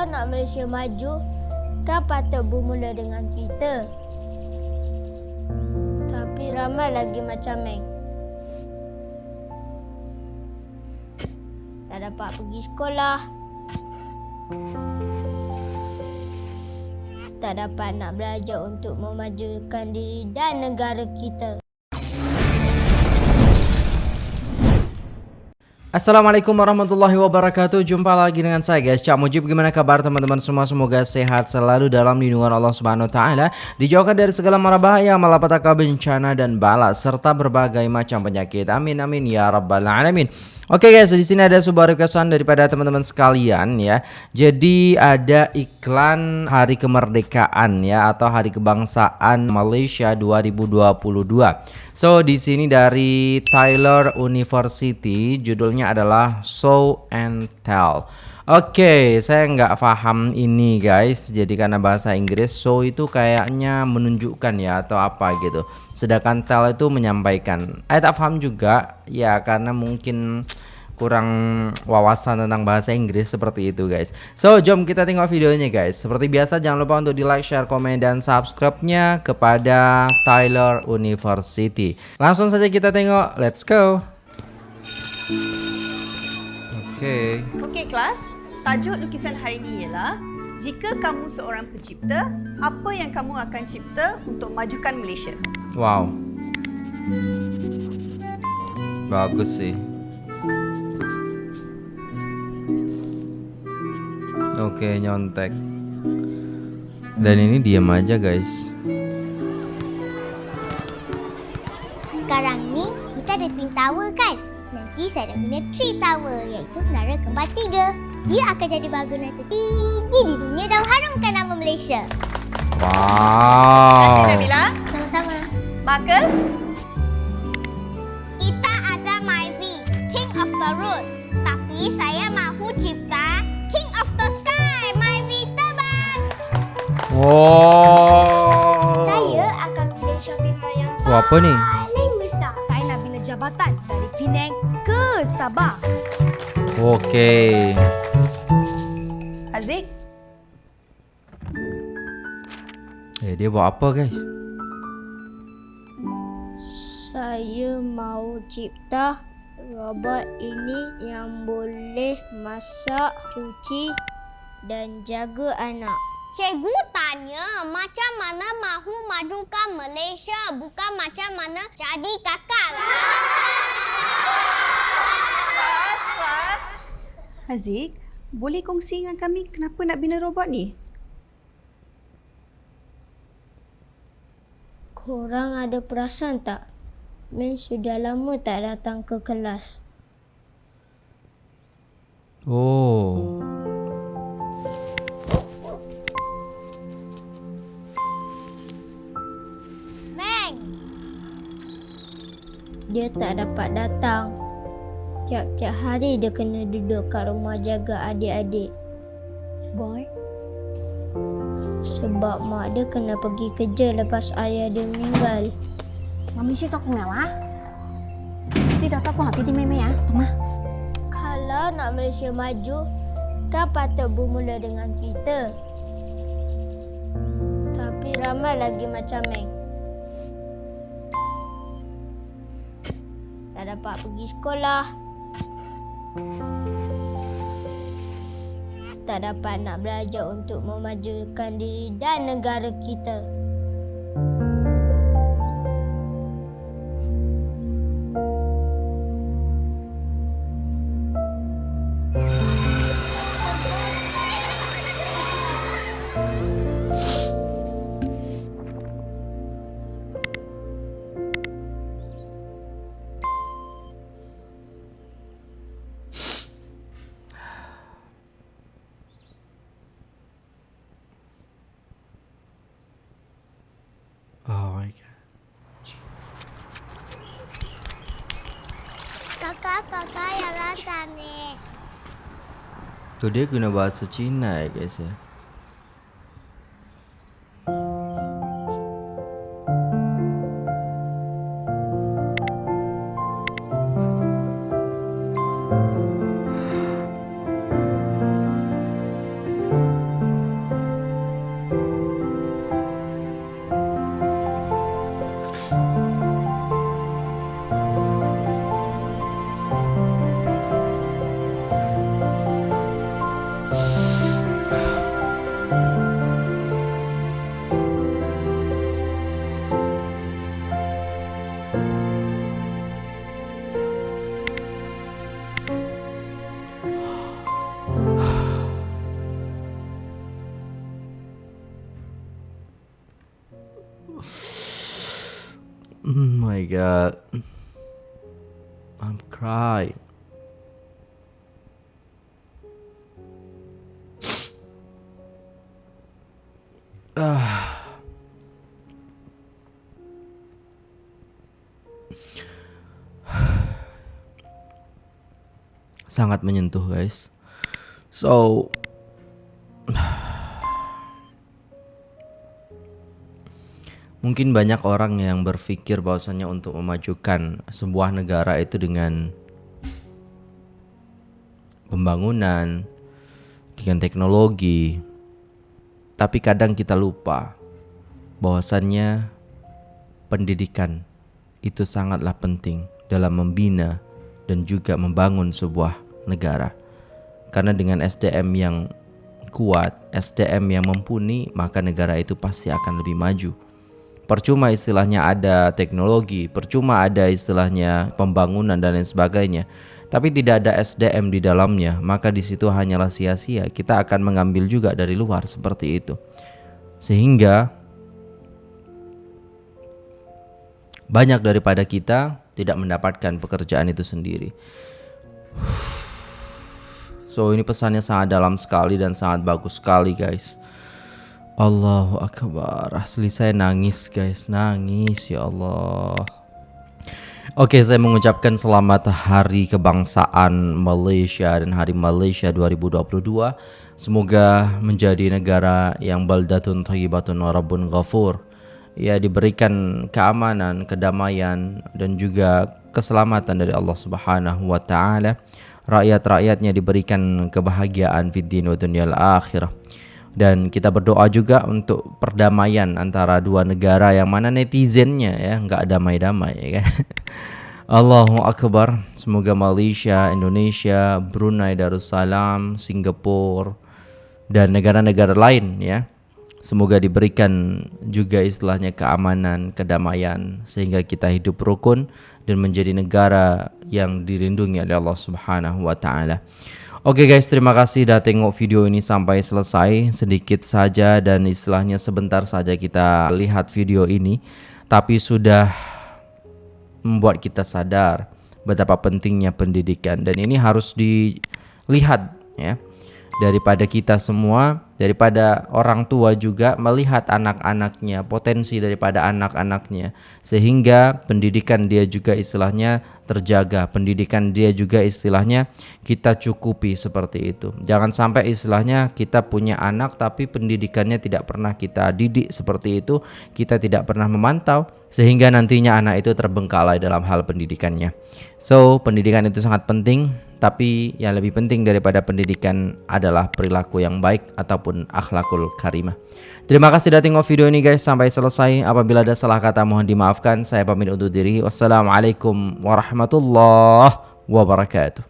Kalau nak Malaysia maju, kan patut bermula dengan kita. Tapi ramai lagi macam Meng. Tak dapat pergi sekolah. Tak dapat nak belajar untuk memajukan diri dan negara kita. Assalamualaikum warahmatullahi wabarakatuh. Jumpa lagi dengan saya guys. Cak Mujib Gimana kabar teman-teman semua? Semoga sehat selalu dalam lindungan Allah subhanahu wa ta'ala. Dijauhkan dari segala mara bahaya Malapetaka bencana dan bala Serta berbagai macam penyakit. Amin amin ya rabbal alamin. Oke okay guys, di sini ada sebuah requestan daripada teman-teman sekalian ya. Jadi ada iklan Hari Kemerdekaan ya atau Hari Kebangsaan Malaysia 2022. So di sini dari Tyler University, judulnya adalah Show and Tell. Oke, okay, saya nggak paham ini guys. Jadi karena bahasa Inggris, show itu kayaknya menunjukkan ya atau apa gitu. Sedangkan tell itu menyampaikan. Saya tak paham juga ya karena mungkin kurang wawasan tentang bahasa Inggris seperti itu guys. So, jom kita tengok videonya guys. Seperti biasa jangan lupa untuk di like, share, komen dan subscribe-nya kepada Tyler University. Langsung saja kita tengok. Let's go. Oke. Okay. Oke okay, kelas, Tajuk lukisan hari ini ialah jika kamu seorang pencipta, apa yang kamu akan cipta untuk majukan Malaysia? Wow. Bagus sih. Oke, nyontek. Dan ini diam aja, guys. Sekarang ni kita ada Twin Tower kan? Nanti saya dah guna Tree Tower iaitu menara kembar tiga. Dia akan jadi bangunan tertinggi di dunia dan harumkan nama Malaysia. Wow. Terima kasih Nabila. Sama-sama. Marcus. Kita ada Myvi, King of the Road. Tapi saya mahu cipta King of the Sky, Myvi terbang. Wow. Saya akan pilih Shopee yang Oh, apa ni? Sabah. Okey. Haziq. Eh, dia buat apa, guys? Saya mau cipta robot ini yang boleh masak, cuci dan jaga anak. Cikgu tanya macam mana mahu majukan Malaysia bukan macam mana jadi kakak. Kelas, Haziq, boleh kongsi dengan kami kenapa nak bina robot ni? Korang ada perasan tak? Men sudah lama tak datang ke kelas. Oh. Meng, Dia tak dapat datang. Tiap-tiap hari dia kena duduk kat rumah jaga adik-adik. Boy. Sebab mak dia kena pergi kerja lepas ayah dia meninggal. Mami si tak kenal lah. Si dah aku hati di meme ah. ya, Tuma. Kalau nak Malaysia maju, kan patut bermula dengan kita. Tapi ramai lagi macam Meng. Tak dapat pergi sekolah. Tak dapat nak belajar untuk memajukan diri dan negara kita. Kakak kakak yang lancar ni. Tu dia guna bahasa Cina ya guys Oh my god. I'm crying. Ah. Sangat menyentuh, guys. So Mungkin banyak orang yang berpikir bahwasanya untuk memajukan sebuah negara itu dengan pembangunan, dengan teknologi. Tapi kadang kita lupa bahwasannya pendidikan itu sangatlah penting dalam membina dan juga membangun sebuah negara. Karena dengan SDM yang kuat, SDM yang mumpuni, maka negara itu pasti akan lebih maju percuma istilahnya ada teknologi, percuma ada istilahnya pembangunan dan lain sebagainya. Tapi tidak ada SDM di dalamnya, maka di situ hanyalah sia-sia. Kita akan mengambil juga dari luar seperti itu. Sehingga banyak daripada kita tidak mendapatkan pekerjaan itu sendiri. So ini pesannya sangat dalam sekali dan sangat bagus sekali guys. Allahu Akbar. Asli saya nangis guys. Nangis ya Allah. Oke saya mengucapkan selamat hari kebangsaan Malaysia dan hari Malaysia 2022 Semoga menjadi negara yang baldatun thayyibatun warabun ghafur. Ya diberikan keamanan, kedamaian dan juga keselamatan dari Allah Subhanahu wa taala. Rakyat-rakyatnya diberikan kebahagiaan fid din wa dunyal akhirah dan kita berdoa juga untuk perdamaian antara dua negara yang mana netizennya ya nggak damai-damai ya kan Allahu Akbar semoga Malaysia, Indonesia, Brunei Darussalam, Singapura dan negara-negara lain ya semoga diberikan juga istilahnya keamanan, kedamaian sehingga kita hidup rukun dan menjadi negara yang dilindungi oleh Allah Subhanahu wa taala. Oke guys, terima kasih sudah tengok video ini sampai selesai. Sedikit saja dan istilahnya sebentar saja kita lihat video ini. Tapi sudah membuat kita sadar betapa pentingnya pendidikan. Dan ini harus dilihat ya daripada kita semua, daripada orang tua juga melihat anak-anaknya, potensi daripada anak-anaknya, sehingga pendidikan dia juga istilahnya terjaga, pendidikan dia juga istilahnya kita cukupi seperti itu. Jangan sampai istilahnya kita punya anak tapi pendidikannya tidak pernah kita didik seperti itu, kita tidak pernah memantau sehingga nantinya anak itu terbengkalai dalam hal pendidikannya. So, pendidikan itu sangat penting tapi yang lebih penting daripada pendidikan adalah perilaku yang baik ataupun akhlakul karimah. Terima kasih sudah tengok video ini guys sampai selesai. Apabila ada salah kata mohon dimaafkan. Saya pamit undur diri. Wassalamualaikum warahmatullahi wabarakatuh.